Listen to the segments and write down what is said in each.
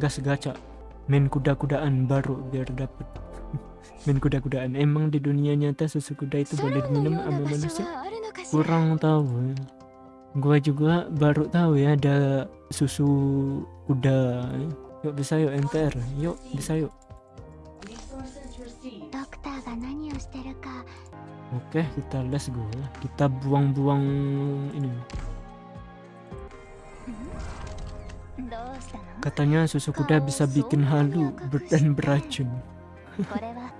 gas gacha. Main kuda-kudaan baru biar dapet. Main kuda-kudaan. Emang di dunia nyata susu kuda itu boleh diminum sama manusia? Kurang tahu ya. gua juga baru tahu ya ada susu kuda. Yuk bisa yuk enter. yuk bisa yuk. Oke okay, kita les gua. Kita buang-buang ini. Katanya susu kuda bisa bikin halu dan beracun.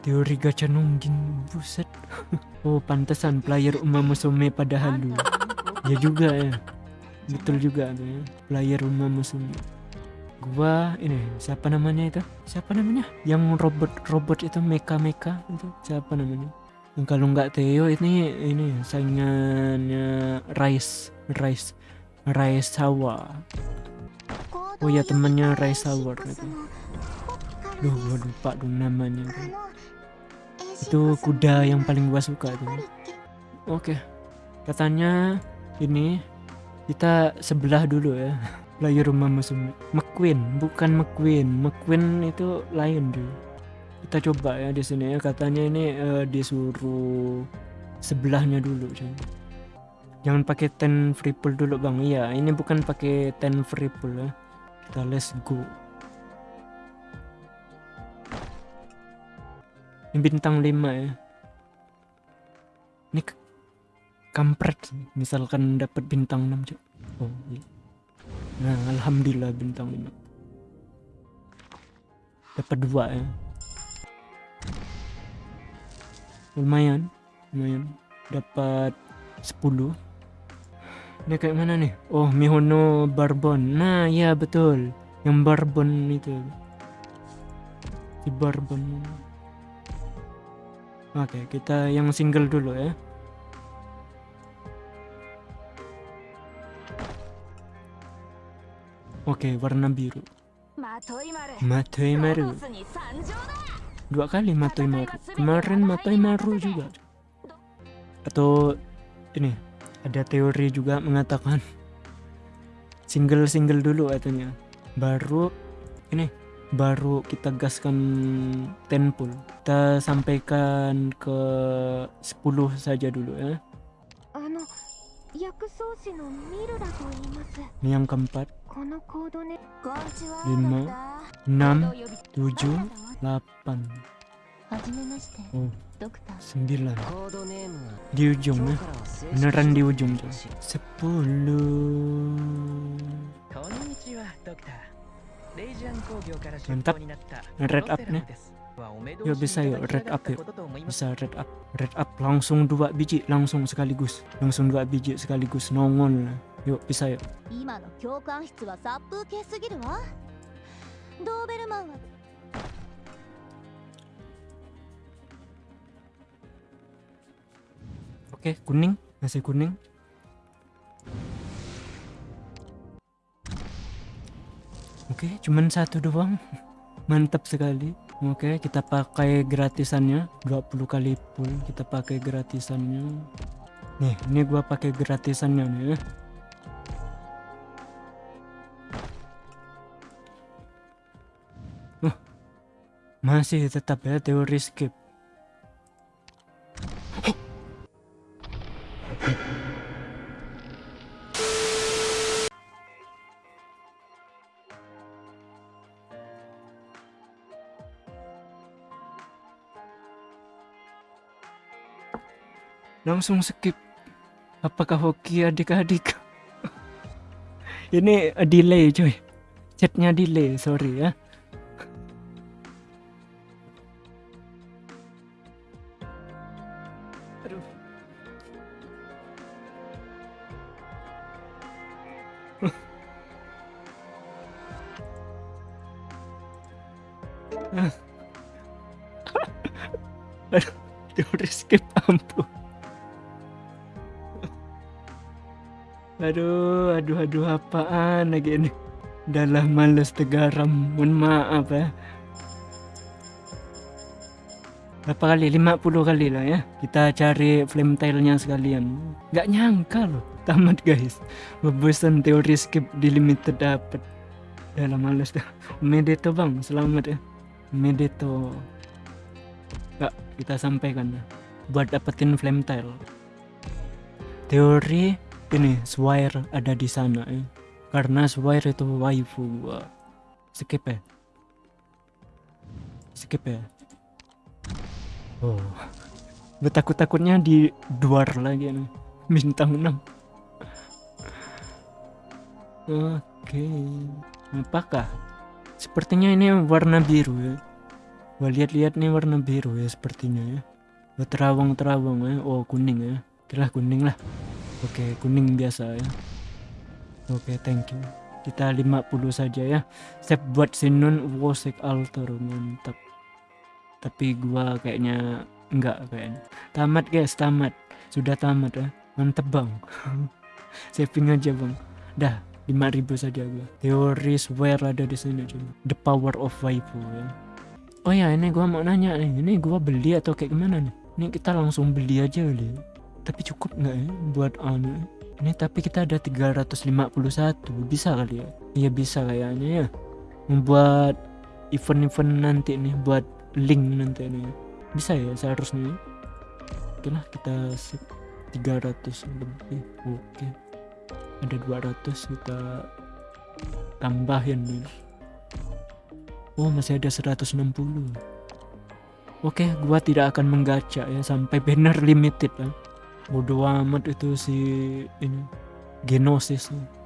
Teori gacha nungging, buset. oh, pantesan player Umama musume pada halu. Ya juga ya. Betul juga ya. Player Umama musume. Gua ini siapa namanya itu? Siapa namanya? Yang robot-robot itu meka-meka itu siapa namanya? Kalau nggak Theo ini ini saingannya Rice Rice Rice Sawa Oh ya, temannya Raisa Ward itu. Duh, gua lupa tuh namanya tuh. Itu kuda yang paling gua suka tuh. Oke. Katanya ini kita sebelah dulu ya. Player rumah musuh McQueen, bukan McQueen. McQueen itu lain tuh. Kita coba ya di sini ya. Katanya ini eh, disuruh sebelahnya dulu. Jangan pakai ten free pull dulu bang. Iya, ini bukan pakai ten free pull ya. Kita let's go. Ini bintang 5 ya. Ini kampret. Misalkan dapat bintang 6 cok. Oh iya. Nah, alhamdulillah bintang 5. Dapat dua ya. Lumayan, lumayan. Dapat 10. Ini kayak mana nih? Oh, Mihono Barbon. Nah, ya betul. Yang Barbon itu. Di Barbon. Oke, kita yang single dulu ya. Oke, warna biru. Matoimaru. Dua kali Matoimaru. Kemarin Matoimaru juga. Atau ini ada teori juga mengatakan single-single dulu katanya. Baru ini baru kita gaskan tenpul. Kita sampaikan ke 10 saja dulu ya. Ini yang keempat. 5 6 7 8 oh, 9 di ujung ya 日からは正式 Beneran di に ujung 発表 tuh. し 10. こんにちは、ドクター。レイジアン工業から出 Mantap. 向になった Red ロ up テラ nih. ムです。はお目通 Yuk し bisa い yuk ただけ red な up かった yuk ことと思います。 Bisa red up Red up langsung dua biji Langsung sekaligus Langsung dua biji sekaligus Nongol Yuk bisa yuk 今の教官室は殺風景すぎるわドーベルマンは Oke kuning Masih kuning. Oke cuman satu doang. Mantap sekali. Oke kita pakai gratisannya. 20 kali full Kita pakai gratisannya. Nih ini gua pakai gratisannya nih ya. Masih tetap ya teori skip langsung skip apakah hoki adik-adik ini eh, delay coy chatnya delay sorry ya Aduh. Aduh, teori skip ampun. Aduh, aduh, aduh, apaan lagi ini? Dalah males tegaram, mohon maaf ya. Berapa kali? 50 kali lah ya. Kita cari flame tailnya sekalian. Gak nyangka loh. Tamat guys. Bobosan teori skip di limited dapat. Udah lah males dah. Medeto bang, selamat ya. Medeto. Kak, kita sampaikan ya. Buat dapetin flame tile. Teori ini Swire ada di sana ya. Karena Swire itu waifu gua. Skip ya. Skip ya. Oh. Betakut-takutnya di duar lagi nih. Bintang 6. Oke. Apakah? Sepertinya ini warna biru ya. Gua lihat-lihat nih warna biru ya sepertinya ya. Terawang-terawang ya. Oh, kuning ya. Kira kuning lah. Oke, kuning biasa ya. Oke, thank you. Kita 50 saja ya. Save buat Sinun Wosek Altar mantap. Tapi gua kayaknya enggak kayaknya. Tamat guys, tamat. Sudah tamat ya. Mantep bang. Saving aja bang. Dah, 5000 saja gua. Teori swear ada di sini coba. The power of waifu ya. Oh ya, ini gua mau nanya nih. Ini gua beli atau kayak gimana nih? Ini kita langsung beli aja kali. Tapi cukup nggak ya buat anu? Ini tapi kita ada 351. Bisa kali ya? Iya bisa kayaknya ya. Membuat event-event nanti nih buat link nanti nih. Bisa ya seharusnya. ya. Oke lah kita sip 300 lebih. Oke. Ada 200 kita tambahin nih. Oh masih ada 160 Oke gua tidak akan menggacha ya sampai banner limited ya Bodoh amat itu si ini Genosis nih.